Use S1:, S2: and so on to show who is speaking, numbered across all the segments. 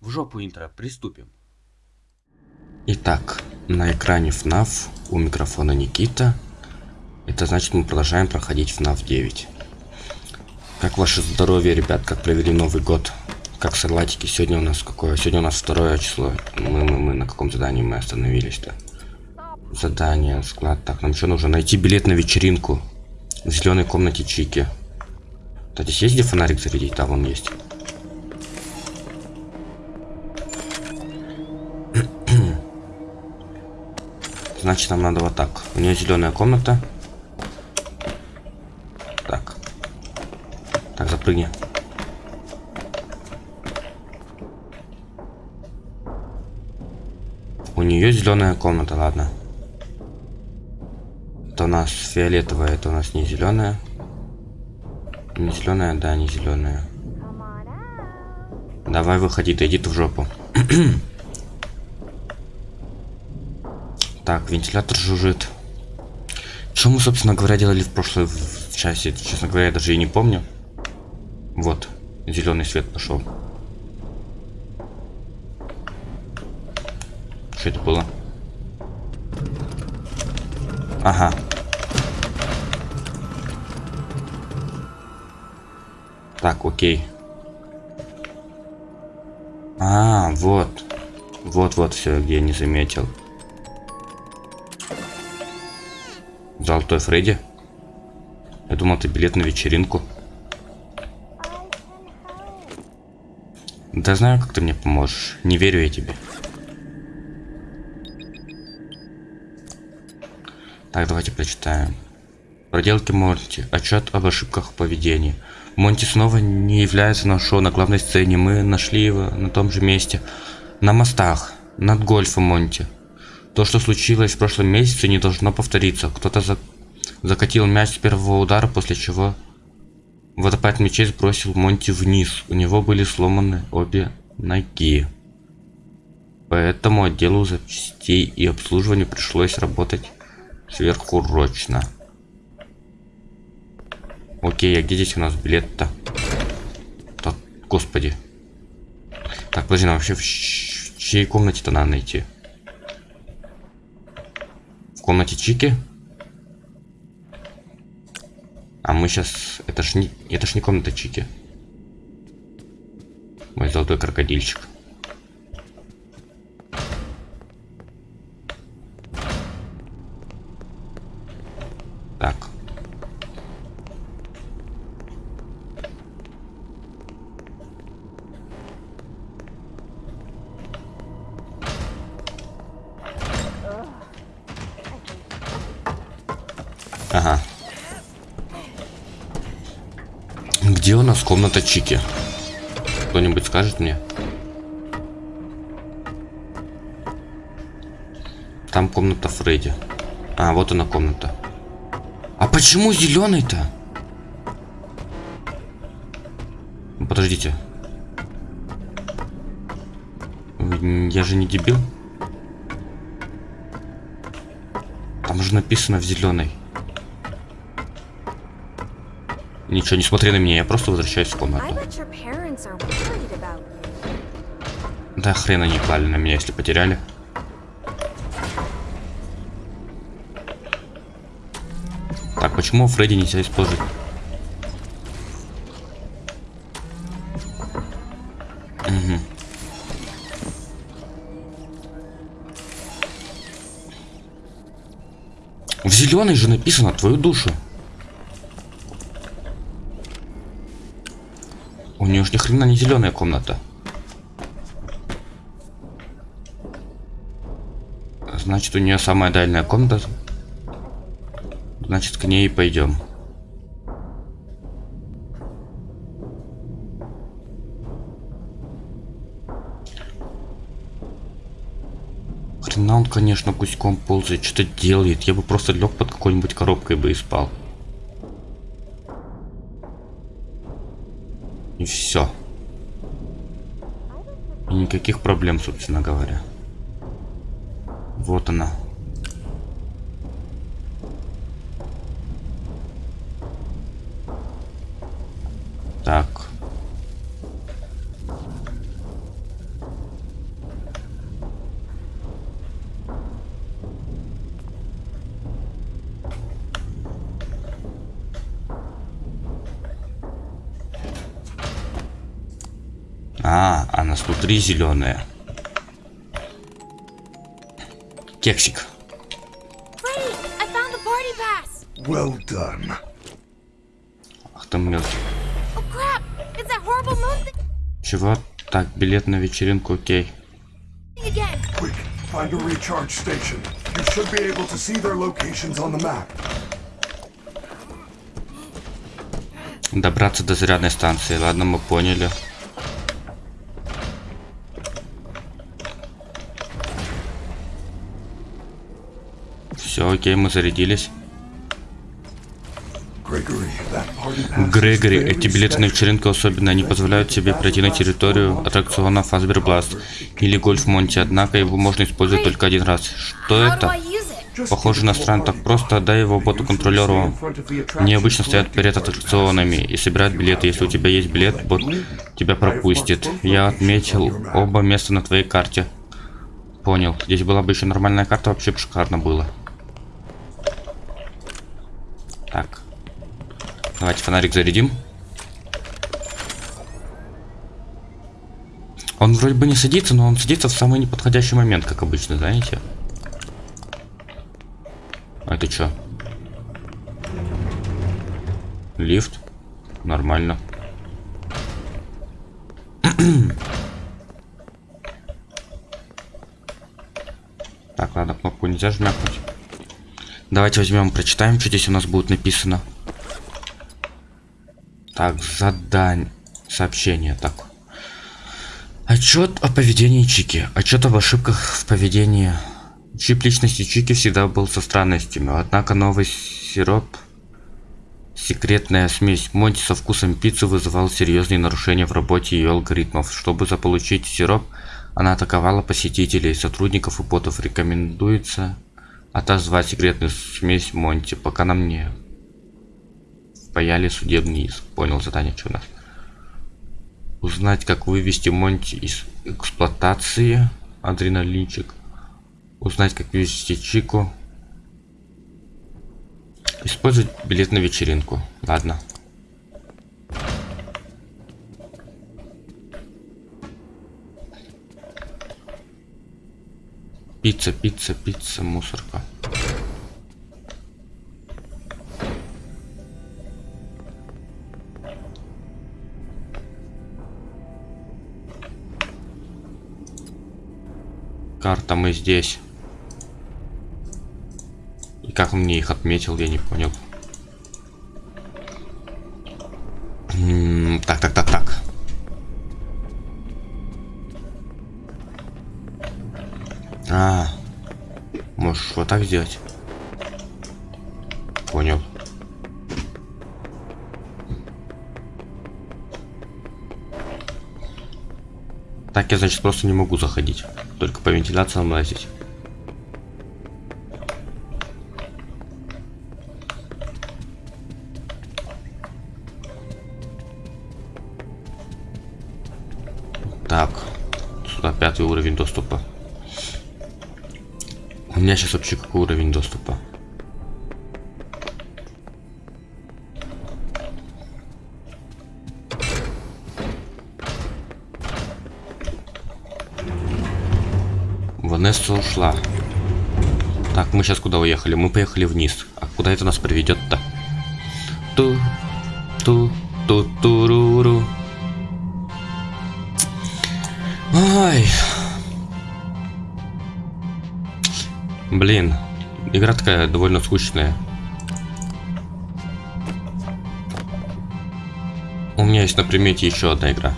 S1: В жопу интро, приступим. Итак, на экране FNAF у микрофона Никита. Это значит мы продолжаем проходить FNAF 9. Как ваше здоровье, ребят, как провели Новый год? Как салатики? Сегодня у нас какое? Сегодня у нас второе число. Мы, мы, мы на каком задании мы остановились-то? Задание, склад. Так, нам еще нужно найти билет на вечеринку в зеленой комнате Чики. Кстати, есть где фонарик зарядить? Да, вон есть. Значит, нам надо вот так. У нее зеленая комната. Так. Так, запрыгни. У нее зеленая комната, ладно. Это у нас фиолетовая, это у нас не зеленая. Не зеленая, да, не зеленая. Давай выходи, ты иди ты в жопу. Так, вентилятор жужжит. Что мы, собственно говоря, делали в прошлой часе? Честно говоря, я даже и не помню. Вот, зеленый свет пошел. Что это было? Ага. Так, окей. А, вот. Вот-вот все, где я не заметил. Золотой Фредди. Я думал, это билет на вечеринку. Да знаю, как ты мне поможешь. Не верю я тебе. Так, давайте прочитаем. Проделки Монти. Отчет об ошибках в поведении. Монти снова не является на шоу на главной сцене. Мы нашли его на том же месте. На мостах. Над гольфом Монти. То, что случилось в прошлом месяце, не должно повториться. Кто-то за... закатил мяч с первого удара, после чего водопад мячей сбросил Монти вниз. У него были сломаны обе ноги. Поэтому отделу запчастей и обслуживанию пришлось работать сверхурочно. Окей, а где здесь у нас билет-то? Господи. Так, подожди, нам вообще в, в чьей комнате-то надо найти? В комнате Чики? А мы сейчас... Это ж не, это ж не комната Чики. Мой золотой крокодильчик. Где у нас комната Чики? Кто-нибудь скажет мне? Там комната Фредди. А, вот она комната. А почему зеленый-то? Подождите. Я же не дебил. Там же написано в зеленой. Ничего, не смотри на меня, я просто возвращаюсь в комнату. Да хрена не клали на меня, если потеряли. Так, почему Фредди нельзя использовать? Угу. В зеленой же написано твою душу. У нее же ни хрена не зеленая комната. Значит, у нее самая дальняя комната Значит, к ней пойдем. Хрена он, конечно, гуськом ползает, что-то делает. Я бы просто лег под какой-нибудь коробкой бы и спал. И все. И никаких проблем, собственно говоря. Вот она. А внутри зеленая. Кексик.
S2: Well done.
S1: Ах ты мелкий.
S3: Oh
S1: Чего? Так, билет на вечеринку, окей.
S3: again.
S2: Quick, find a recharge station. You should be able to see their locations on the map.
S1: Добраться до зарядной станции. Ладно, мы поняли. Все, окей, мы зарядились. Грегори, эти билеты на вечеринку особенно, они позволяют тебе пройти на территорию аттракциона Фазбер Бласт или Гольф Монти, однако его можно использовать только один раз. Что это? Похоже на
S2: a
S1: так просто отдай его боту-контролеру. Они обычно стоят перед аттракционами и собирают билеты. Если у тебя есть билет, бот тебя пропустит. Я отметил оба места на твоей карте. Понял. Здесь была бы еще нормальная карта, вообще бы шикарно было. Так. Давайте фонарик зарядим. Он вроде бы не садится, но он садится в самый неподходящий момент, как обычно, знаете? А это что? Лифт? Нормально. так, ладно, кнопку нельзя жмякнуть. Давайте возьмем, прочитаем, что здесь у нас будет написано. Так, задань. Сообщение. Так. Отчет о поведении Чики. Отчет об ошибках в поведении. Чип личности Чики всегда был со странностями, однако новый сироп, секретная смесь Монти со вкусом пиццы вызывал серьезные нарушения в работе ее алгоритмов. Чтобы заполучить сироп, она атаковала посетителей, сотрудников и ботов. Рекомендуется отозвать секретную смесь Монти, пока нам не впаяли судебный иск. Понял задание, что у нас. Узнать, как вывести Монти из эксплуатации. Адреналинчик. Узнать, как вывести Чику. Использовать билет на вечеринку. Ладно. Пицца, пицца, пицца, мусорка. Карта мы здесь. И как он мне их отметил, я не понял. Так, так, так, А, можешь вот так сделать? Понял. Так я, значит, просто не могу заходить. Только по вентиляциям лазить. Так. Сюда пятый уровень доступа. У меня сейчас вообще какой уровень доступа? Ванесса ушла. Так, мы сейчас куда уехали? Мы поехали вниз. А куда это нас приведет-то? Ту, ту, ту, туруру. Блин, игра такая довольно скучная. У меня есть на примете еще одна игра.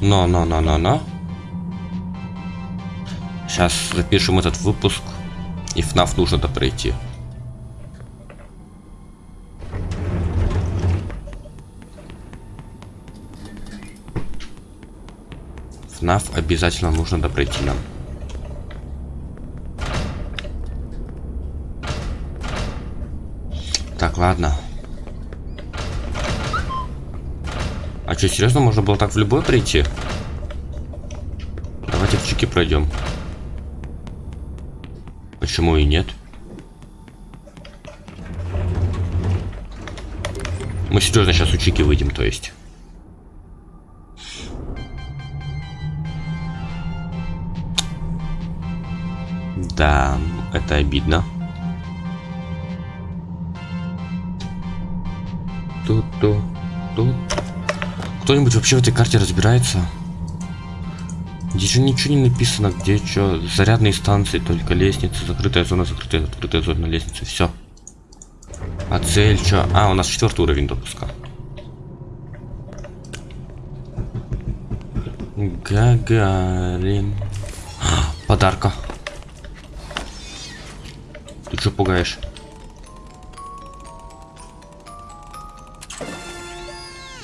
S1: Но, но, но, но, но. Сейчас запишем этот выпуск. И FNAF нужно то пройти. FNAF обязательно нужно допройти нам. ладно. А что, серьезно, можно было так в любой прийти? Давайте в чики пройдем. Почему и нет? Мы серьезно сейчас у чики выйдем, то есть. Да, это обидно. Тут-то, тут. Кто-нибудь вообще в этой карте разбирается? Здесь же ничего не написано, где что. Зарядные станции, только лестница, закрытая зона, закрытая, открытая зона, лестница, все. А цель что? А, у нас четвертый уровень допуска. Гагарин. А, Подарка. Ты что пугаешь?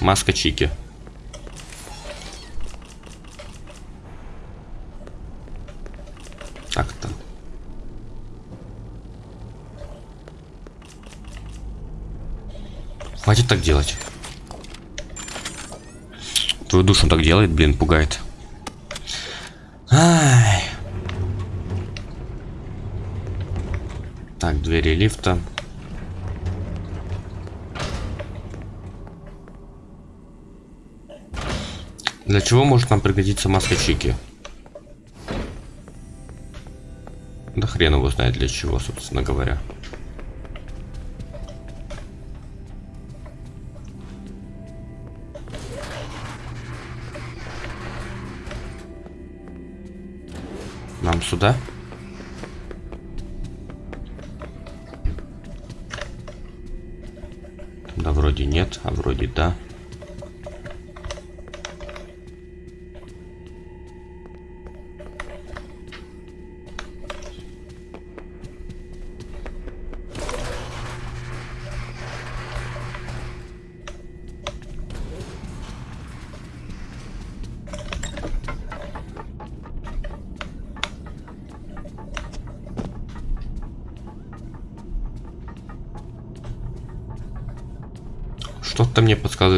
S1: Маска Чики. Так-то. Хватит так делать. Твою душу так делает, блин, пугает. Ай. Так, двери лифта. Для чего может нам пригодиться маска Чики? Да хрен его знает для чего, собственно говоря. Нам сюда? Да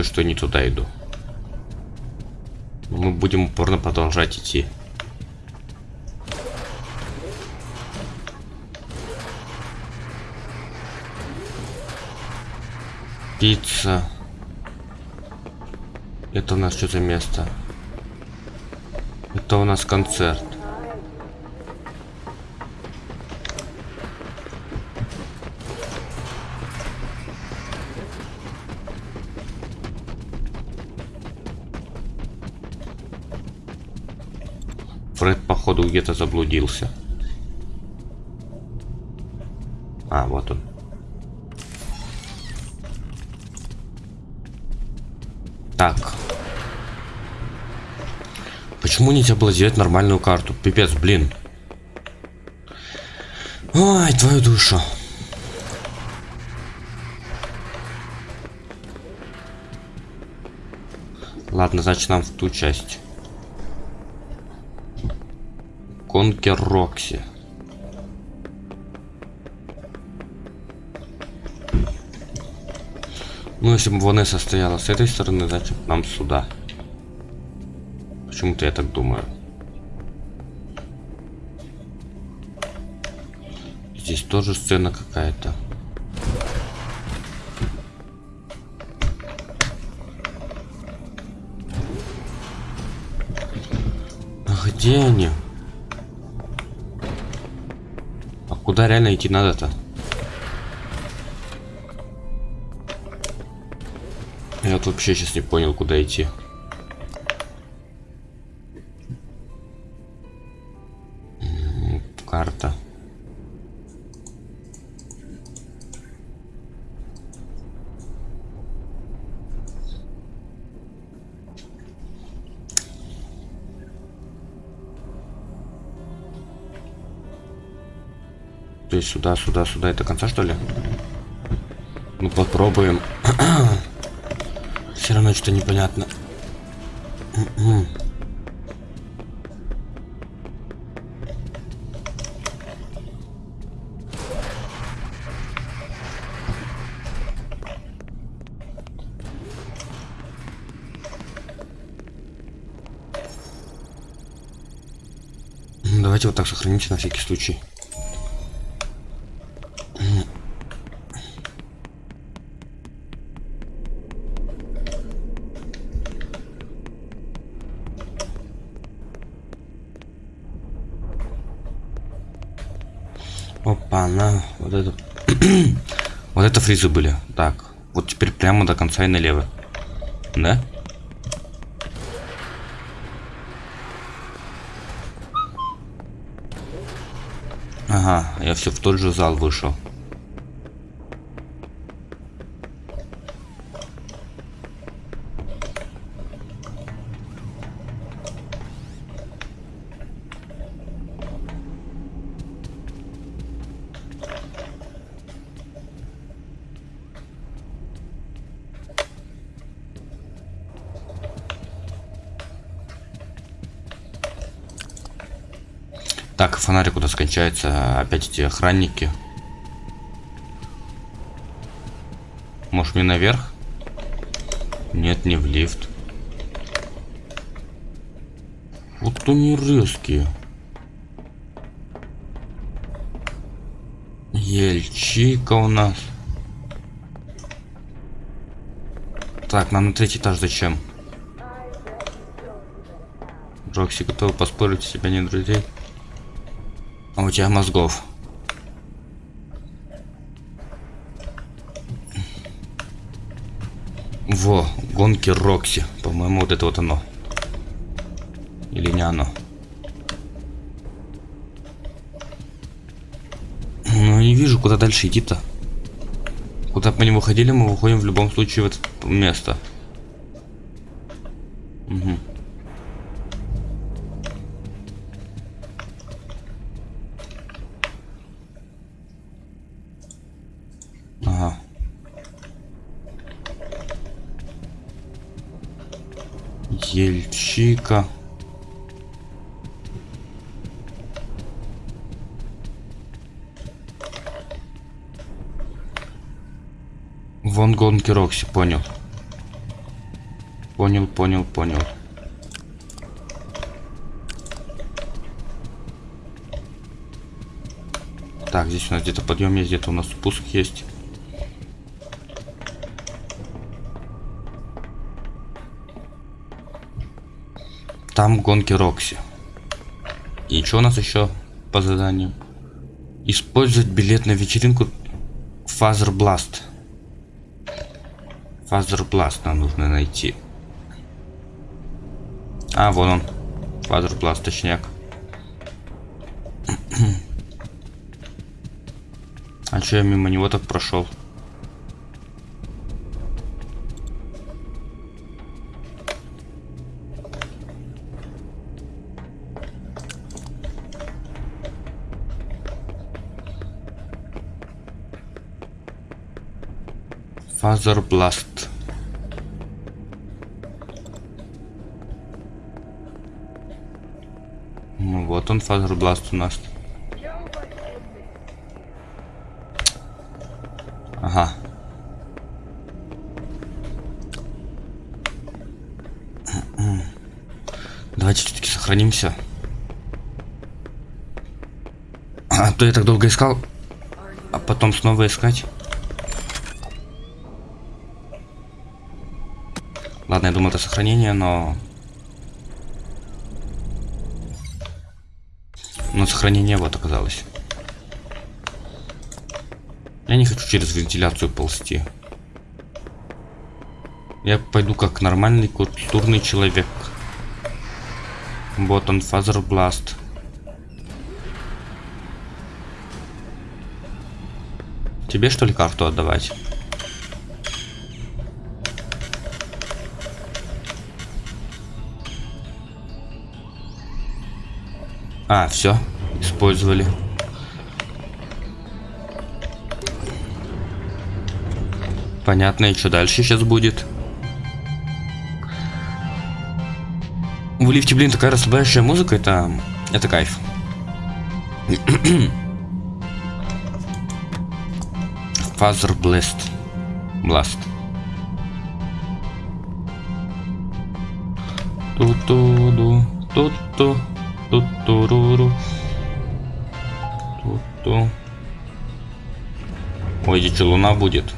S1: что не туда иду. Мы будем упорно продолжать идти. Пицца. Это у нас что за место? Это у нас концерт. Фред, походу, где-то заблудился. А, вот он. Так. Почему нельзя было сделать нормальную карту? Пипец, блин. Ой, твою душу. Ладно, значит нам в ту часть. Конкер Рокси. Ну, если бы Ванесса стояла с этой стороны, значит нам сюда. Почему-то я так думаю. Здесь тоже сцена какая-то. А где они? А реально идти надо-то? Я вот вообще сейчас не понял, куда идти. То есть сюда, сюда, сюда. Это конца, что ли? Ну, попробуем. Все равно что-то непонятно. Мгм. М, Давайте вот так сохранимся на всякий случай. Опа, на, вот это. вот это фризы были. Так, вот теперь прямо до конца и налево. Да? Ага, я все в тот же зал вышел. Так, фонарик у нас кончается. Опять эти охранники. Может мне наверх? Нет, не в лифт. Вот они резкие. Ельчика у нас. Так, нам на третий этаж зачем? Рокси готова поспорить, себя нет друзей. У тебя мозгов. Во, гонки Рокси. По-моему, вот это вот оно. Или не оно. Ну, не вижу, куда дальше идти-то. Куда бы мы не выходили, мы выходим в любом случае в это место. Вон гонки Рокси, понял. Понял, понял, понял. Так, здесь у нас где-то подъем есть, где-то у нас спуск есть. Там гонки Рокси. И что у нас еще по заданию? Использовать билет на вечеринку Fazer Blast. Fazer Blast нам нужно найти. А, вон он. Fazer Blast, точняк. А че я мимо него так прошел? Фазер Бласт. Ну вот он, Фазер Бласт у нас. Ага. Давайте все-таки сохранимся. А то я так долго искал, а потом снова искать. Ладно, я думаю, это сохранение, но... Но сохранение вот оказалось. Я не хочу через вентиляцию ползти. Я пойду как нормальный культурный человек. Вот он, Fazer Blast. Тебе что ли карту отдавать? А, все, использовали. Понятно, и что дальше сейчас будет? В лифте, блин, такая расслабляющая музыка, это, это кайф. Фазер Blast. Blast. Здесь луна будет.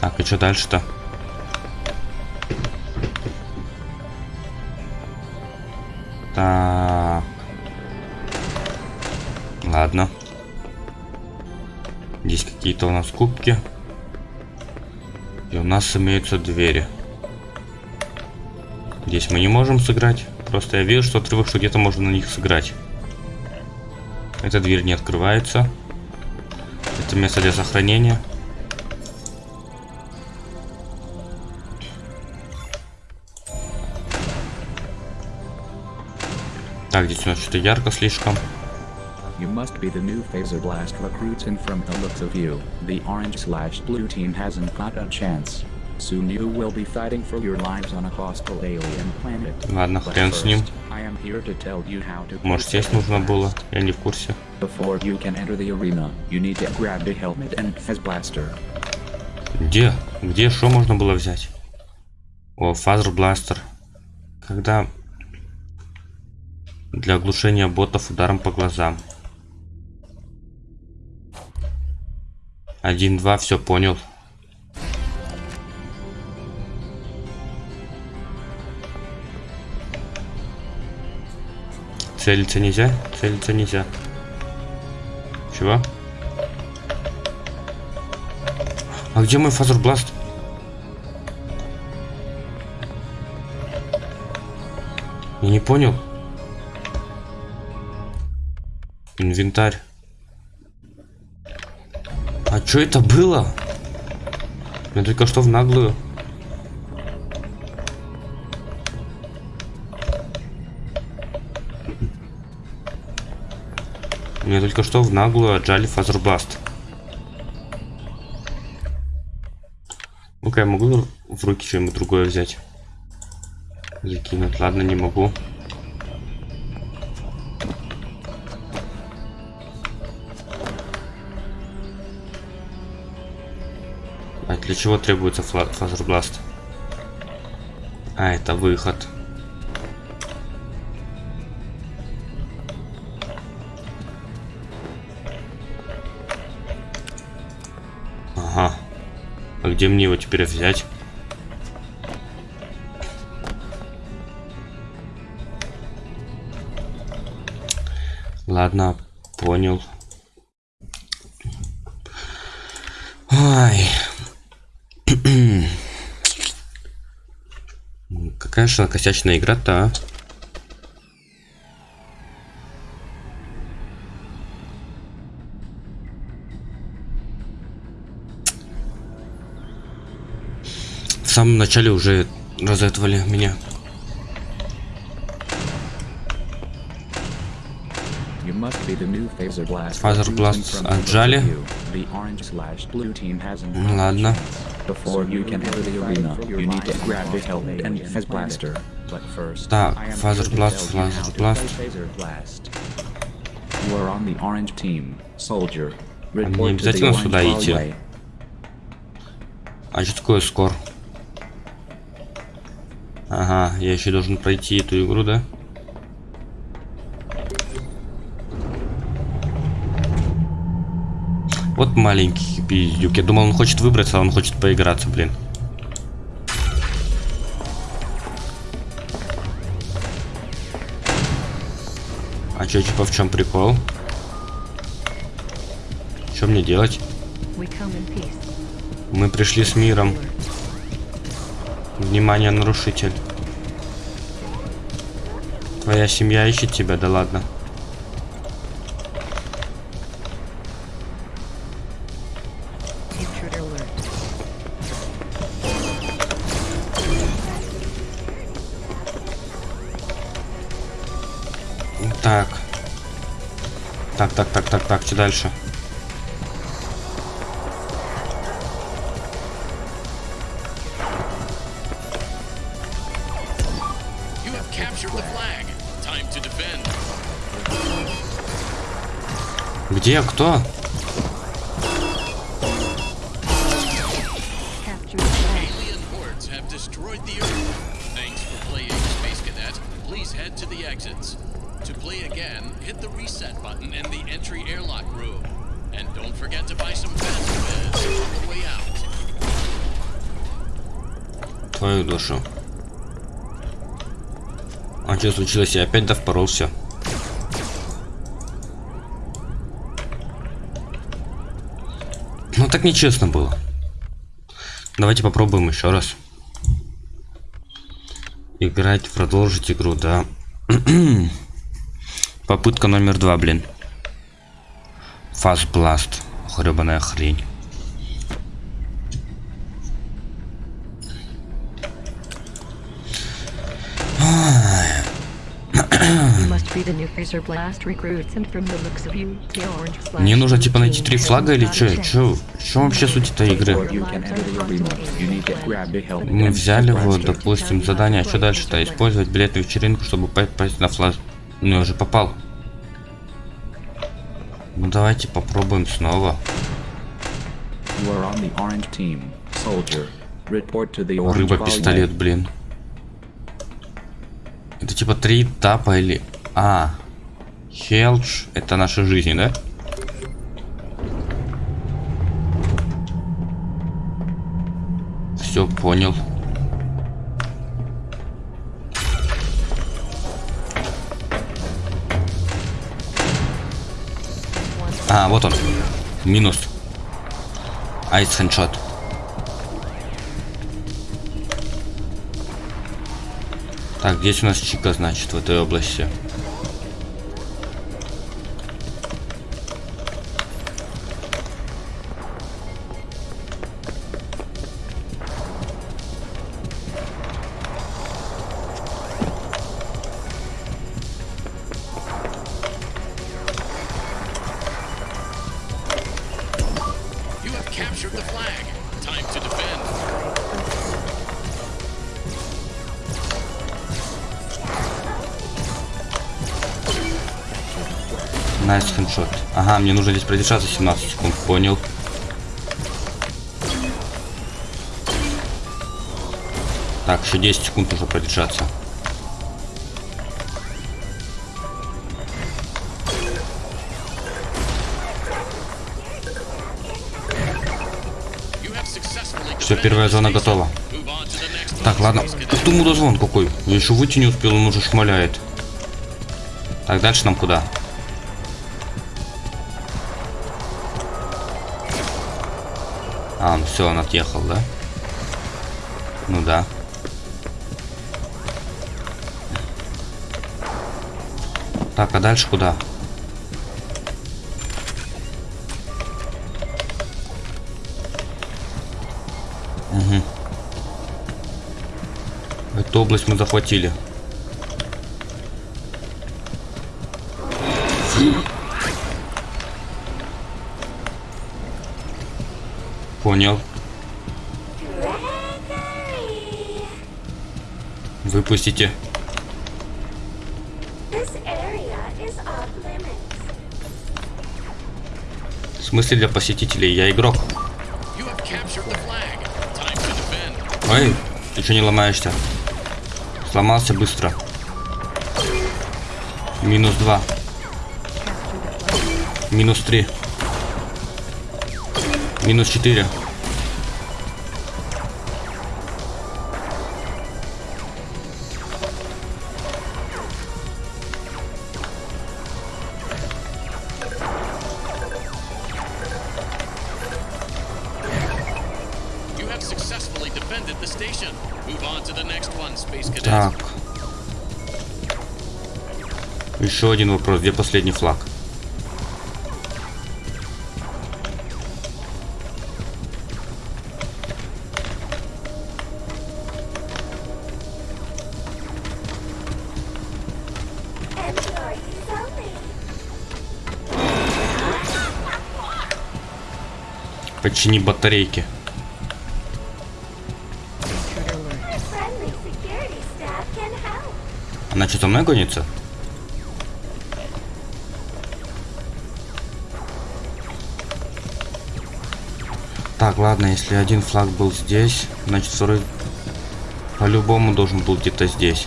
S1: Так, и что дальше-то? Так. Ладно. Здесь какие-то у нас кубки. И у нас имеются двери. Здесь мы не можем сыграть. Просто я вижу, что отрывок, что где-то можно на них сыграть. Эта дверь не открывается. Это место для сохранения. Так, здесь у нас что-то ярко слишком.
S4: You must be the new Phaser Blast recruits and from the looks of you, the orange slash blue team hasn't got a chance. Soon you will be fighting for your lives on a hostile alien planet.
S1: Ладно, хрен с ним.
S4: first, I am here to tell you how to
S1: Может, здесь нужно было? Я не в курсе.
S4: Before you can enter the arena, you need to grab the helmet and Phase Blaster.
S1: Где? Где что можно было взять? О, фазер бластер. Когда для оглушения ботов ударом по глазам. Один, два, все понял. Целиться нельзя? Целиться нельзя. Чего? А где мой фазербласт? Я не понял. Инвентарь. А что это было? Я только что в наглую. Мне только что в наглую отжали Fazer Blast. Ну-ка, я могу в руки что-нибудь другое взять? Закинуть. Ладно, не могу. А для чего требуется Fazer Blast? А, это выход. Ага. Где мне его теперь взять? Ладно, понял. Ай. Какая же косячная игра-то, а?
S4: To
S1: Blast.
S4: play Phaser Blast. You are on the orange team, soldier.
S1: мне
S4: Report to the
S1: обязательно сюда идти? А что такое скор? Ага, я еще должен пройти эту игру, да? Вот маленький пиздюк. Я думал, он хочет выбраться, а он хочет поиграться, блин. А чё, типа, в чем прикол? Что мне делать? Мы пришли с миром. Внимание, нарушитель. Твоя семья ищет тебя, да ладно. Так. Так, так, так, так, так, что дальше?
S5: Way out.
S1: Твою душу. А что случилось? Я опять довпоролся. Ну так нечестно было. Давайте попробуем еще раз. Играть, продолжить игру, да. Попытка номер два, блин. Fast Blast. Хребаная хрень. Мне нужно типа найти три флага или
S6: chance.
S1: Чё? Чё вообще суть этой игры? Мы взяли вот, допустим, задание, а что дальше-то? Использовать билетную вечеринку, чтобы попасть на флаг. Ну, я уже попал. Ну, давайте попробуем снова. Рыба-пистолет, блин. Это типа три этапа или... А, Хелдж, это наша жизнь, да? Все, понял. А, вот он. Минус. Айс хедшот. Так, здесь у нас Чика, значит, в этой области. Ага, мне нужно здесь продержаться 17 секунд, понял. Так, еще 10 секунд нужно продержаться. Все, первая зона готова. Так, ладно. Ты, мудозвон какой. Я еще выйти не успел, он уже шмаляет. Так, дальше нам куда? А, все, он отъехал, да? Ну да. Так, а дальше куда? Эту область мы захватили. Понял.
S3: Limits.
S1: В смысле для посетителей? Я игрок. Ой, ты что не ломаешься? Сломался быстро. Минус два. Минус три. Минус четыре. Один вопрос. Где последний флаг? Почини батарейки. Она что, за мной гонится? Ладно, если один флаг был здесь, значит второй по-любому должен был где-то здесь.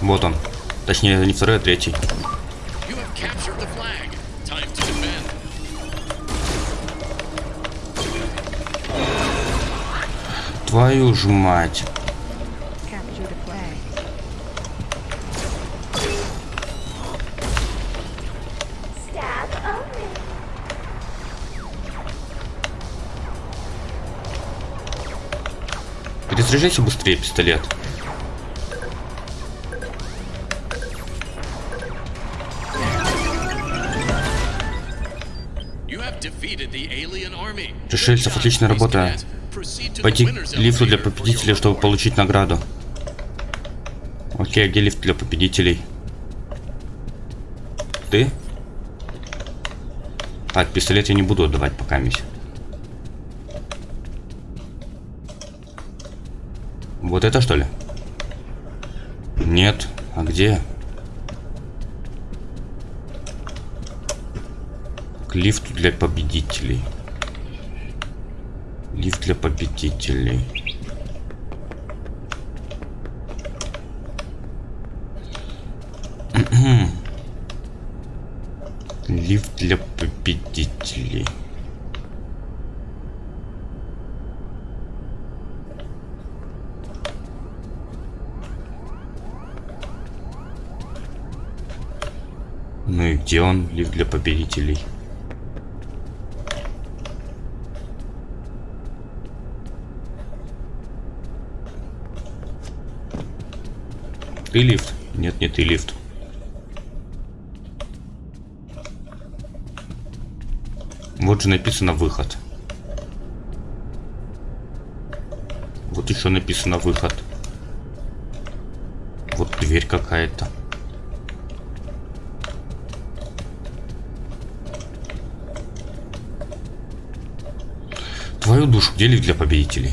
S1: Вот он. Точнее, не второй, а третий. Твою ж мать. Перезаряжайся быстрее пистолет. Пришельцев, отличная работа. Пойти к лифту для
S5: your
S1: чтобы получить награду. Окей, где лифт для победителей? Ты? Так, пистолет я не буду отдавать пока мись. Вот это что ли? Нет. А где? К лифту для победителей. Лифт для победителей. Лифт для победителей. Ну и где он, лифт для победителей? Ты лифт? Нет, не ты лифт. Вот же написано выход. Вот еще написано выход. Вот дверь какая-то. Твою душу, где лифт для победителей?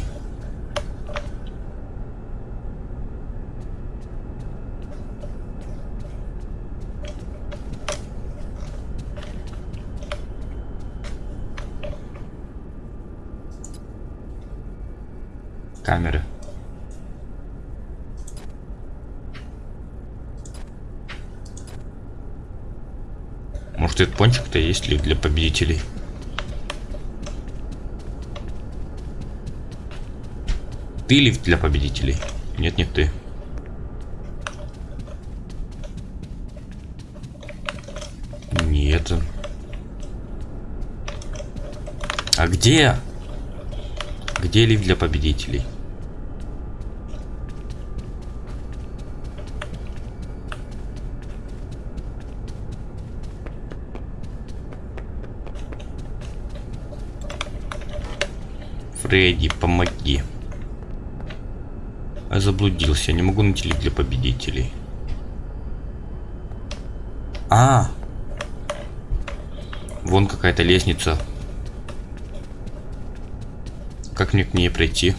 S1: Камеры. Может этот пончик-то есть ли для победителей? Ты лифт для победителей? Нет, не ты. Нет. А где? Где лифт для победителей? Фредди, помоги. Я заблудился, не могу найти лифт для победителей. А! Вон какая-то лестница. Как мне к ней пройти?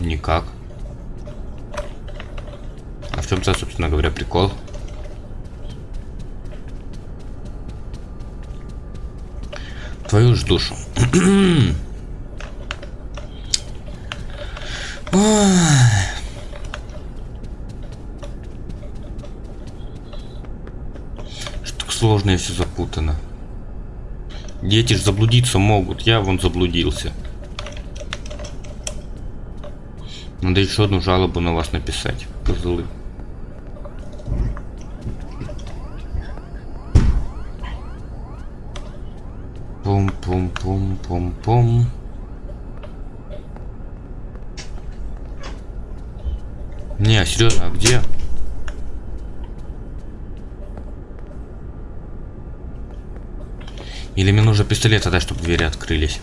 S1: Никак. А в чем-то, собственно говоря, прикол? Твою ж душу. Ой. Что так сложно и все запутано. Дети ж заблудиться могут. Я вон заблудился. Надо еще одну жалобу на вас написать. Козлы. Пум-пум-пум-пум-пум. Не, серьезно, а где? Или мне нужно пистолет отдать, чтобы двери открылись?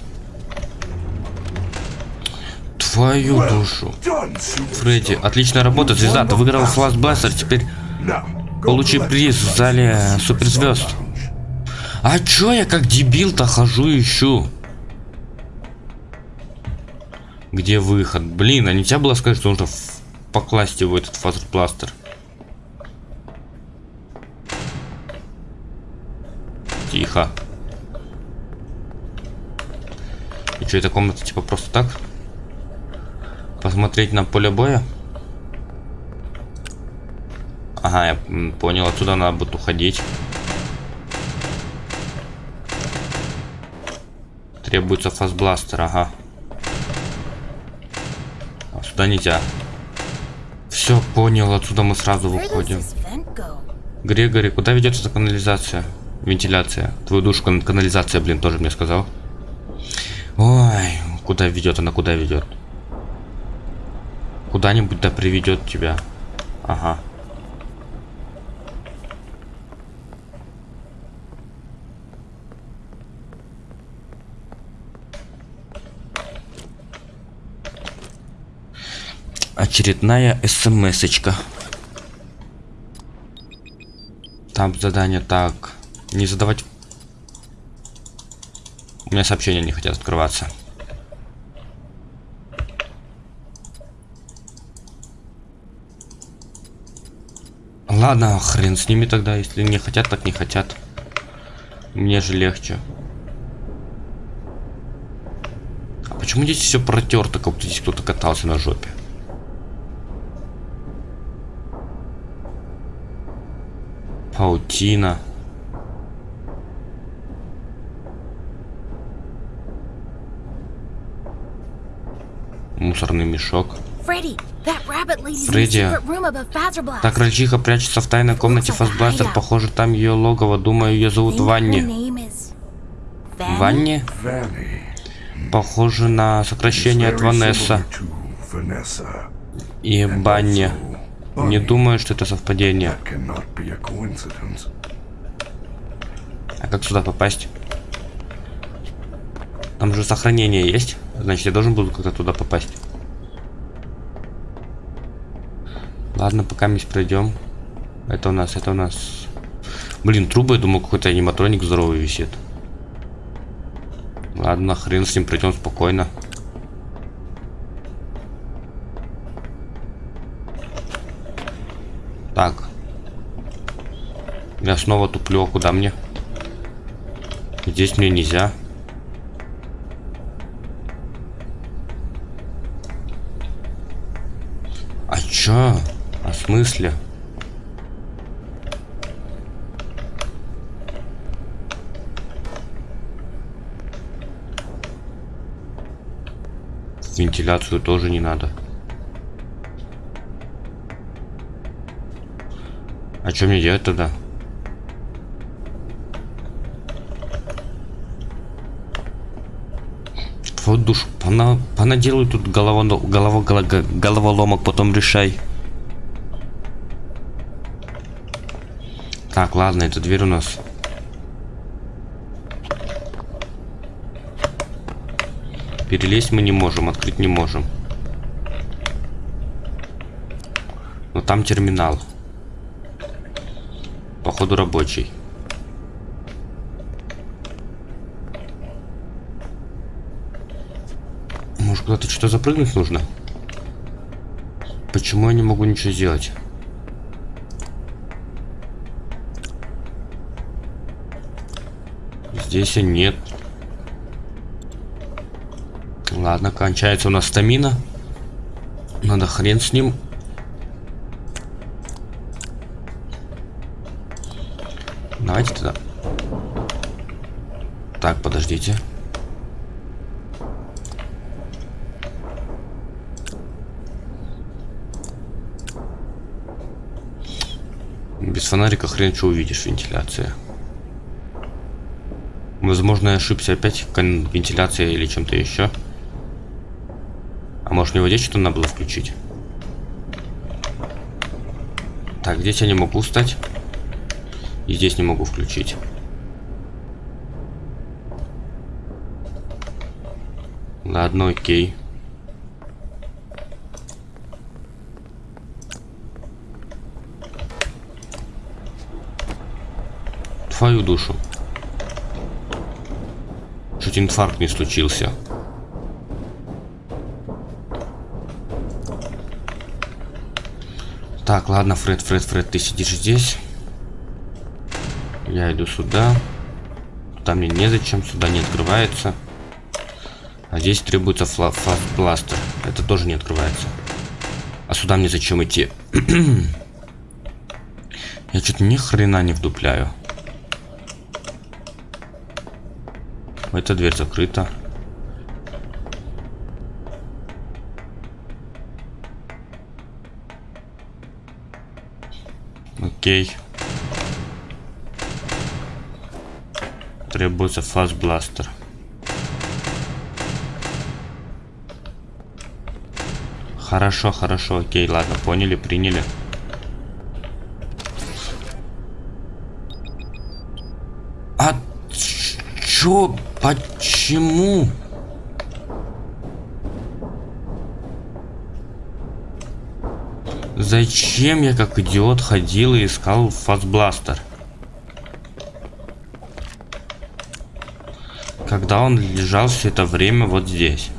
S1: Твою душу. Фредди, отличная работа, звезда. Ты выиграл Blaster, теперь получи приз в зале суперзвезд. А чё я как дебил-то хожу ищу? Где выход? Блин, а нельзя было сказать, что нужно покласть его этот фазербластер? Тихо. И что, эта комната типа просто так? Посмотреть на поле боя? Ага, я понял, отсюда надо будет уходить. Требуется фастбластер, ага. А сюда нельзя. Все, понял, отсюда мы сразу выходим. Грегори, куда ведет эта канализация? Вентиляция. Твою душу кан- канализация, блин, тоже мне сказал. Ой, куда ведет она, куда ведет? Куда-нибудь да приведет тебя. Ага. Очередная смс-очка. Там задание так. Не задавать... У меня сообщения не хотят открываться. Ладно, хрен с ними тогда. Если не хотят, так не хотят. Мне же легче. А почему здесь все протерто, как будто здесь кто-то катался на жопе?
S3: Room above Fazer Blast.
S1: Так крольчиха прячется в тайной комнате Фастбластер. Похоже, там ее логово. Думаю, ее зовут Ванни. Ванни? Похоже на сокращение от Ванесса и Банни. Не думаю, что это совпадение. А как сюда попасть? Там же сохранение есть. Значит, я должен буду как-то туда попасть. Ладно, пока мы пройдем. Это у нас, это у нас. Блин, трубы, я думал, какой-то аниматроник здоровый висит. Ладно, хрен с ним, пройдем спокойно. Так. Я снова туплю, а куда мне? Здесь мне нельзя. А чё? А в смысле? Вентиляцию тоже не надо. А что мне делать тогда? Вот душ, пона, понаделай тут голова, голова, голова, головоломок, потом решай. Так, ладно, эта дверь у нас. Перелезть мы не можем, открыть не можем. Но там терминал. Походу рабочий. Что-то запрыгнуть нужно? Почему я не могу ничего сделать? Здесь нет. Ладно, кончается у нас стамина. Надо хрен с ним. Давайте туда. Так, подождите. Без фонарика хрен что увидишь, вентиляция. Возможно, я ошибся опять вентиляция или чем-то еще. А может мне вот здесь что-то надо было включить? Так, здесь я не могу встать. И здесь не могу включить. Ладно, окей. Твою душу. Чуть инфаркт не случился. Так, ладно, Фред, Фред, Фред, ты сидишь здесь. Я иду сюда. Там мне незачем, сюда не открывается. А здесь требуется пластер. Это тоже не открывается. А сюда мне зачем идти? Я что-то ни хрена не вдупляю. эта дверь закрыта. Окей. Требуется фастбластер. Хорошо, хорошо, окей, ладно, поняли, приняли. А чё? Почему? Зачем я как идиот ходил и искал фастбластер? Когда он лежал все это время вот здесь.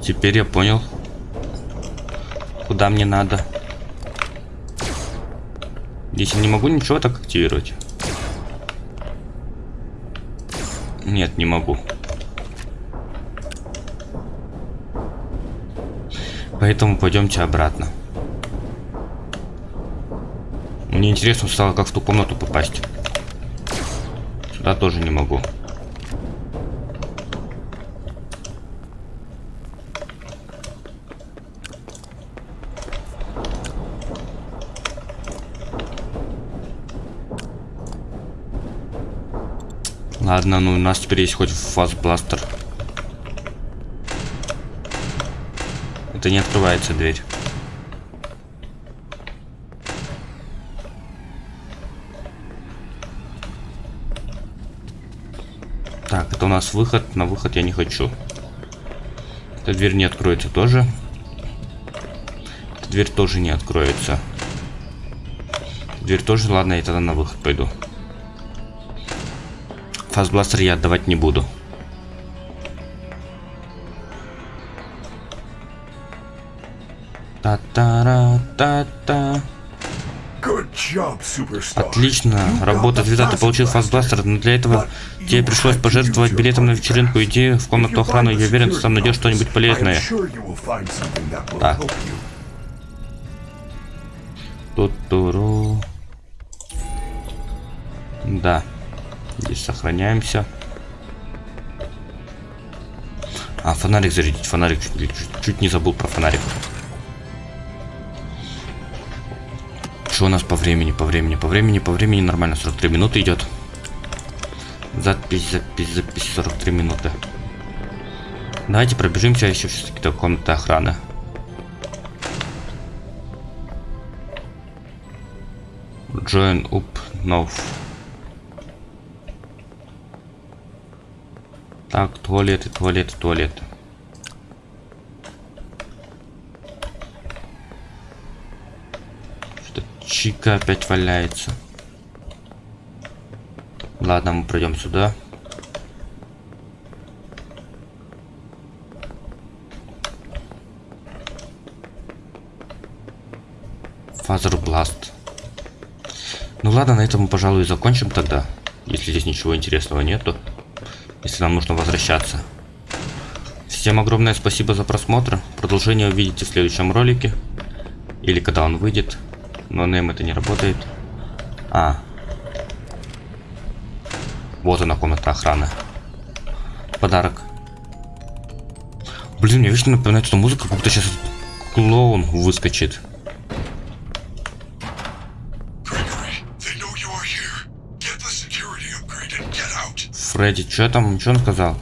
S1: Теперь я понял, куда мне надо. Здесь я не могу ничего так активировать. Нет, не могу. Поэтому пойдемте обратно. Мне интересно стало, как в ту комнату попасть. Сюда тоже не могу. Ладно, ну у нас теперь есть хоть фастбластер. Это не открывается дверь. Так, это у нас выход. На выход я не хочу. Эта дверь не откроется тоже. Эта дверь тоже не откроется. Дверь тоже, ладно, я тогда на выход пойду. Фастбластер я отдавать не буду. Та-та-ра-та-та. Отлично, работа звезда, ты получил фастбластер, но для этого тебе пришлось пожертвовать билетом на вечеринку. Иди в комнату охраны, я уверен, ты там найдешь что-нибудь полезное. Так.
S2: help
S1: сохраняемся. А, фонарик зарядить. Фонарик чуть, чуть- чуть не забыл про фонарик. Что у нас по времени? По времени, по времени, по времени нормально. 43 минуты идет. Запись, запись, запись. 43 минуты. Давайте пробежимся еще все-таки до комнаты охраны. Join up now. Так, туалеты, туалеты, туалеты. Что Чика опять валяется. Ладно, мы пройдем сюда. Fazer Blast. Ну ладно, на этом мы, пожалуй, закончим тогда. Если здесь ничего интересного нету. Если нам нужно возвращаться. Всем огромное спасибо за просмотр. Продолжение увидите в следующем ролике. Или когда он выйдет. Но нейм это не работает. А. Вот она, комната охраны. Подарок. Блин, мне вечно напоминает эту музыку, как будто сейчас клоун выскочит. Фредди, что там? Что он сказал?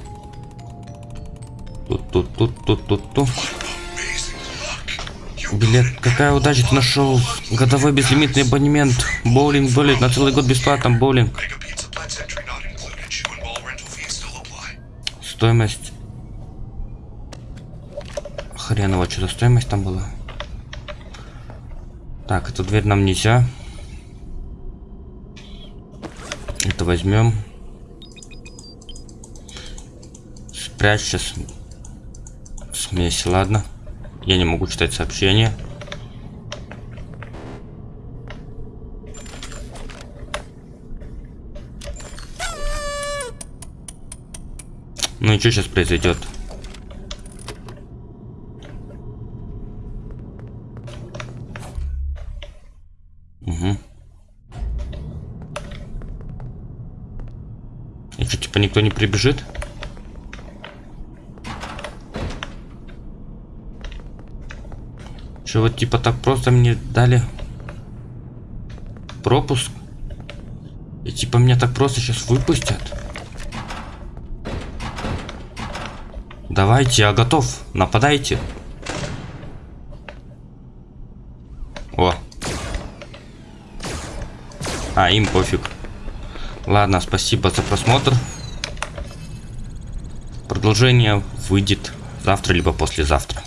S1: Тут, тут, тут, тут, тут, тут. Билет, какая удача, ты нашел годовой безлимитный абонемент. Боулинг билет на целый год бесплатно, боулинг. Стоимость. Хреново, что за стоимость там была? Так, эту дверь нам нельзя. Это возьмем. Спрячь сейчас. Смесь, ладно. Я не могу читать сообщения. Ну и что сейчас произойдет? Угу. И что, типа никто не прибежит? Что вот типа так просто мне дали пропуск? И типа меня так просто сейчас выпустят? Давайте, я готов. Нападайте. О. А, им пофиг. Ладно, спасибо за просмотр. Продолжение выйдет завтра либо послезавтра.